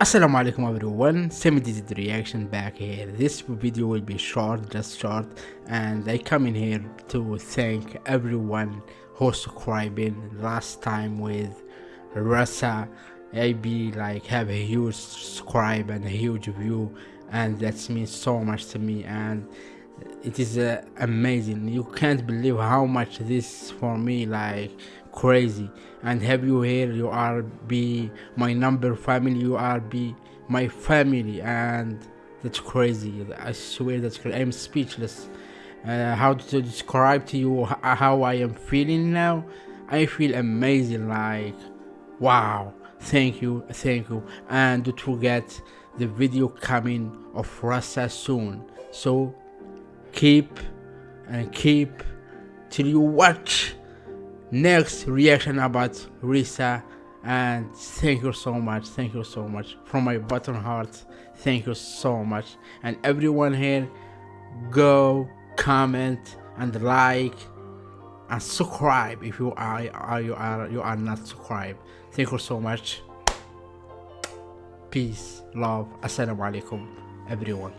Assalamu alaikum everyone, Semi did reaction back here. This video will be short, just short, and I come in here to thank everyone who subscribing last time with Rasa. I be like have a huge subscribe and a huge view, and that means so much to me. And it is uh, amazing. You can't believe how much this for me like crazy. And have you here you are be my number family you are be my family. And that's crazy. I swear that's crazy. i'm speechless. Uh, how to describe to you how i am feeling now? I feel amazing like wow. Thank you thank you. And don't forget the video coming of rasa soon. So keep and keep till you watch next reaction about Risa. And thank you so much thank you so much from my bottom heart. Thank you so much. And everyone here go comment and like and subscribe if you are, are you are you are not subscribed. Thank you so much. Peace love assalamu alaikum everyone